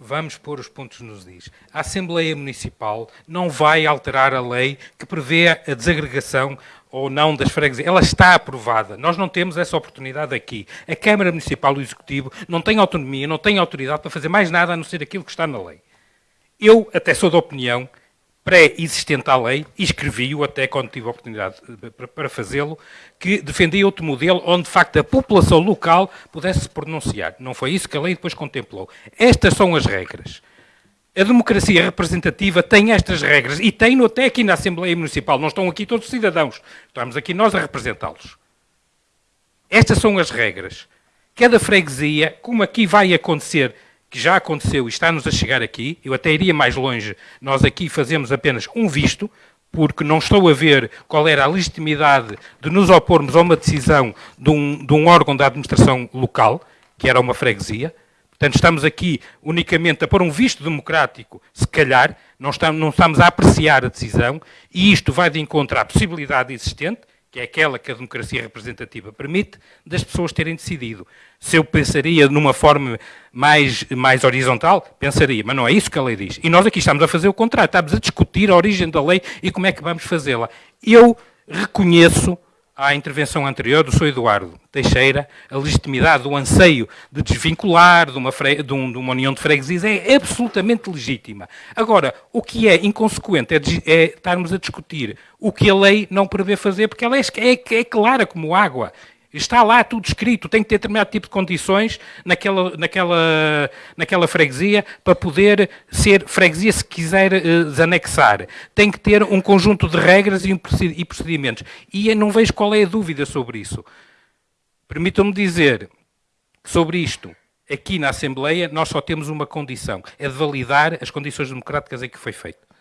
Vamos pôr os pontos nos is. A Assembleia Municipal não vai alterar a lei que prevê a desagregação ou não das freguesias. Ela está aprovada. Nós não temos essa oportunidade aqui. A Câmara Municipal, o Executivo, não tem autonomia, não tem autoridade para fazer mais nada a não ser aquilo que está na lei. Eu até sou da opinião pré-existente à lei, e escrevi-o até quando tive a oportunidade para fazê-lo, que defendia outro modelo onde, de facto, a população local pudesse se pronunciar. Não foi isso que a lei depois contemplou. Estas são as regras. A democracia representativa tem estas regras e tem-no até aqui na Assembleia Municipal. Não estão aqui todos os cidadãos. Estamos aqui nós a representá-los. Estas são as regras. Cada freguesia, como aqui vai acontecer que já aconteceu e está-nos a chegar aqui, eu até iria mais longe, nós aqui fazemos apenas um visto, porque não estou a ver qual era a legitimidade de nos opormos a uma decisão de um, de um órgão da administração local, que era uma freguesia. Portanto, estamos aqui unicamente a pôr um visto democrático, se calhar, não estamos, não estamos a apreciar a decisão, e isto vai de encontro à possibilidade existente, que é aquela que a democracia representativa permite, das pessoas terem decidido. Se eu pensaria numa forma mais, mais horizontal, pensaria, mas não é isso que a lei diz. E nós aqui estamos a fazer o contrário, estamos a discutir a origem da lei e como é que vamos fazê-la. Eu reconheço à intervenção anterior do Sr. Eduardo Teixeira, a legitimidade do anseio de desvincular de uma, de, um, de uma união de freguesias é absolutamente legítima. Agora, o que é inconsequente é, é, estarmos a discutir o que a lei não prevê fazer, porque ela é, é, é clara como água. Está lá tudo escrito, tem que ter determinado tipo de condições naquela, naquela, naquela freguesia para poder ser freguesia se quiser uh, desanexar. Tem que ter um conjunto de regras e, procedimentos. E eu não vejo qual é a dúvida sobre isso. Permitam-me dizer sobre isto, aqui na Assembleia, nós só temos uma condição, é de validar as condições democráticas em que foi feito.